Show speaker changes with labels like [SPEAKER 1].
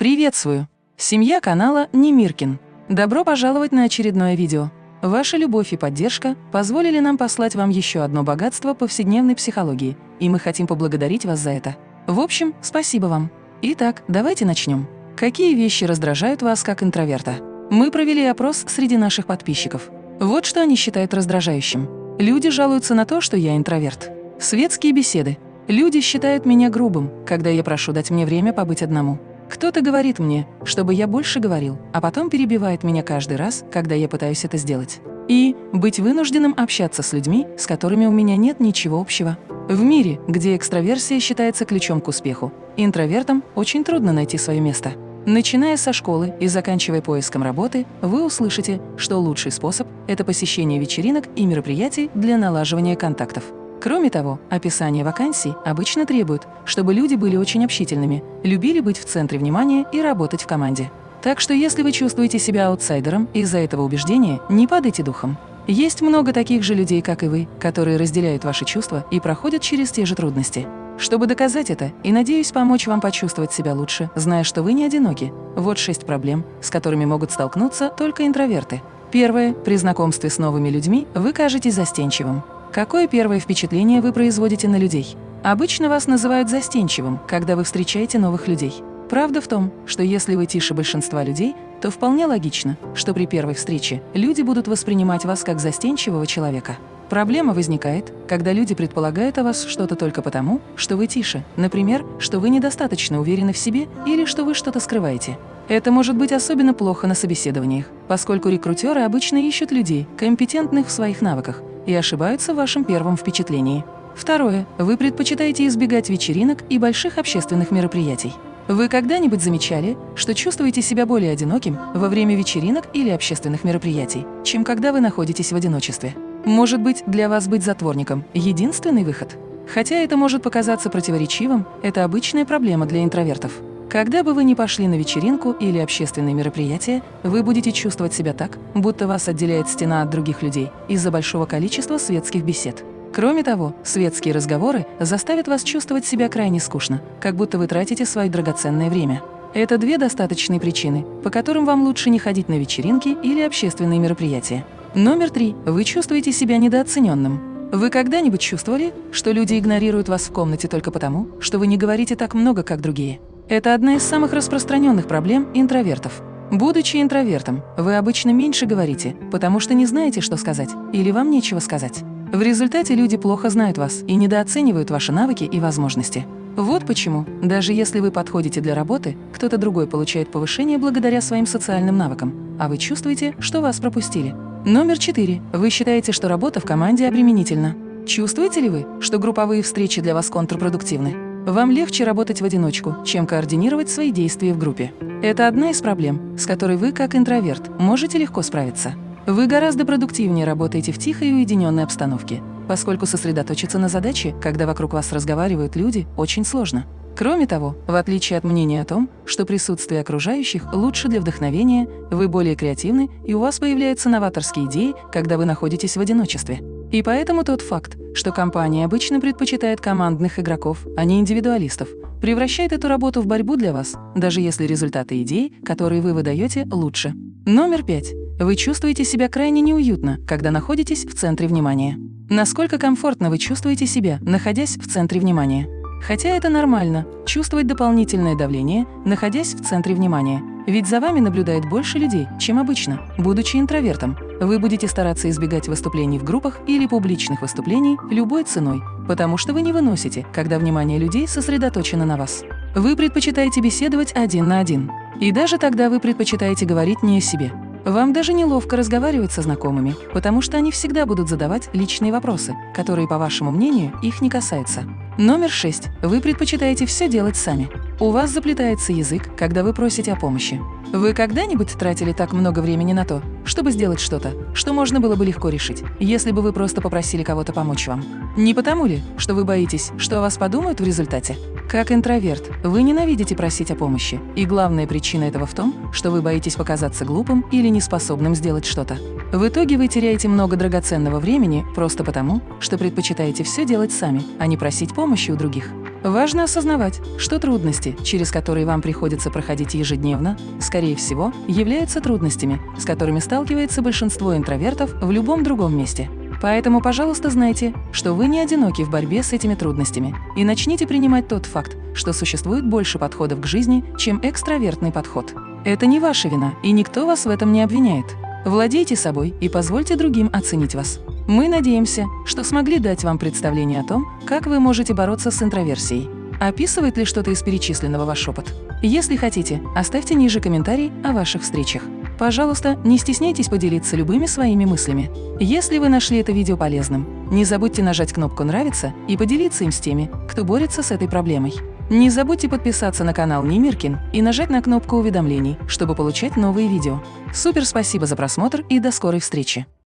[SPEAKER 1] Приветствую! Семья канала Немиркин. Добро пожаловать на очередное видео. Ваша любовь и поддержка позволили нам послать вам еще одно богатство повседневной психологии, и мы хотим поблагодарить вас за это. В общем, спасибо вам. Итак, давайте начнем. Какие вещи раздражают вас как интроверта? Мы провели опрос среди наших подписчиков. Вот что они считают раздражающим. Люди жалуются на то, что я интроверт. Светские беседы. Люди считают меня грубым, когда я прошу дать мне время побыть одному. Кто-то говорит мне, чтобы я больше говорил, а потом перебивает меня каждый раз, когда я пытаюсь это сделать. И быть вынужденным общаться с людьми, с которыми у меня нет ничего общего. В мире, где экстраверсия считается ключом к успеху, интровертам очень трудно найти свое место. Начиная со школы и заканчивая поиском работы, вы услышите, что лучший способ – это посещение вечеринок и мероприятий для налаживания контактов. Кроме того, описание вакансий обычно требует, чтобы люди были очень общительными, любили быть в центре внимания и работать в команде. Так что если вы чувствуете себя аутсайдером из-за этого убеждения, не падайте духом. Есть много таких же людей, как и вы, которые разделяют ваши чувства и проходят через те же трудности. Чтобы доказать это и, надеюсь, помочь вам почувствовать себя лучше, зная, что вы не одиноки, вот шесть проблем, с которыми могут столкнуться только интроверты. Первое. При знакомстве с новыми людьми вы кажетесь застенчивым. Какое первое впечатление вы производите на людей? Обычно вас называют застенчивым, когда вы встречаете новых людей. Правда в том, что если вы тише большинства людей, то вполне логично, что при первой встрече люди будут воспринимать вас как застенчивого человека. Проблема возникает, когда люди предполагают о вас что-то только потому, что вы тише, например, что вы недостаточно уверены в себе или что вы что-то скрываете. Это может быть особенно плохо на собеседованиях, поскольку рекрутеры обычно ищут людей, компетентных в своих навыках, и ошибаются в вашем первом впечатлении. Второе. Вы предпочитаете избегать вечеринок и больших общественных мероприятий. Вы когда-нибудь замечали, что чувствуете себя более одиноким во время вечеринок или общественных мероприятий, чем когда вы находитесь в одиночестве? Может быть, для вас быть затворником – единственный выход? Хотя это может показаться противоречивым, это обычная проблема для интровертов. Когда бы вы ни пошли на вечеринку или общественные мероприятия, вы будете чувствовать себя так, будто вас отделяет стена от других людей из-за большого количества светских бесед. Кроме того, светские разговоры заставят вас чувствовать себя крайне скучно, как будто вы тратите свое драгоценное время. Это две достаточные причины, по которым вам лучше не ходить на вечеринки или общественные мероприятия. Номер три. Вы чувствуете себя недооцененным. Вы когда-нибудь чувствовали, что люди игнорируют вас в комнате только потому, что вы не говорите так много, как другие? Это одна из самых распространенных проблем интровертов. Будучи интровертом, вы обычно меньше говорите, потому что не знаете, что сказать, или вам нечего сказать. В результате люди плохо знают вас и недооценивают ваши навыки и возможности. Вот почему, даже если вы подходите для работы, кто-то другой получает повышение благодаря своим социальным навыкам, а вы чувствуете, что вас пропустили. Номер четыре. Вы считаете, что работа в команде обременительна. Чувствуете ли вы, что групповые встречи для вас контрпродуктивны? Вам легче работать в одиночку, чем координировать свои действия в группе. Это одна из проблем, с которой вы, как интроверт, можете легко справиться. Вы гораздо продуктивнее работаете в тихой и уединенной обстановке, поскольку сосредоточиться на задаче, когда вокруг вас разговаривают люди, очень сложно. Кроме того, в отличие от мнения о том, что присутствие окружающих лучше для вдохновения, вы более креативны и у вас появляются новаторские идеи, когда вы находитесь в одиночестве. И поэтому тот факт, что компания обычно предпочитает командных игроков, а не индивидуалистов, превращает эту работу в борьбу для вас, даже если результаты идей, которые вы выдаете, лучше. Номер пять. Вы чувствуете себя крайне неуютно, когда находитесь в центре внимания. Насколько комфортно вы чувствуете себя, находясь в центре внимания? Хотя это нормально – чувствовать дополнительное давление, находясь в центре внимания. Ведь за вами наблюдает больше людей, чем обычно. Будучи интровертом, вы будете стараться избегать выступлений в группах или публичных выступлений любой ценой, потому что вы не выносите, когда внимание людей сосредоточено на вас. Вы предпочитаете беседовать один на один. И даже тогда вы предпочитаете говорить не о себе. Вам даже неловко разговаривать со знакомыми, потому что они всегда будут задавать личные вопросы, которые, по вашему мнению, их не касаются. Номер шесть. Вы предпочитаете все делать сами. У вас заплетается язык, когда вы просите о помощи. Вы когда-нибудь тратили так много времени на то, чтобы сделать что-то, что можно было бы легко решить, если бы вы просто попросили кого-то помочь вам? Не потому ли, что вы боитесь, что о вас подумают в результате? Как интроверт, вы ненавидите просить о помощи, и главная причина этого в том, что вы боитесь показаться глупым или неспособным сделать что-то. В итоге вы теряете много драгоценного времени просто потому, что предпочитаете все делать сами, а не просить помощи у других. Важно осознавать, что трудности, через которые вам приходится проходить ежедневно, скорее всего, являются трудностями, с которыми сталкивается большинство интровертов в любом другом месте. Поэтому, пожалуйста, знайте, что вы не одиноки в борьбе с этими трудностями и начните принимать тот факт, что существует больше подходов к жизни, чем экстравертный подход. Это не ваша вина, и никто вас в этом не обвиняет. Владейте собой и позвольте другим оценить вас. Мы надеемся, что смогли дать вам представление о том, как вы можете бороться с интроверсией. Описывает ли что-то из перечисленного ваш опыт? Если хотите, оставьте ниже комментарий о ваших встречах. Пожалуйста, не стесняйтесь поделиться любыми своими мыслями. Если вы нашли это видео полезным, не забудьте нажать кнопку «Нравится» и поделиться им с теми, кто борется с этой проблемой. Не забудьте подписаться на канал Немиркин и нажать на кнопку уведомлений, чтобы получать новые видео. Супер спасибо за просмотр и до скорой встречи!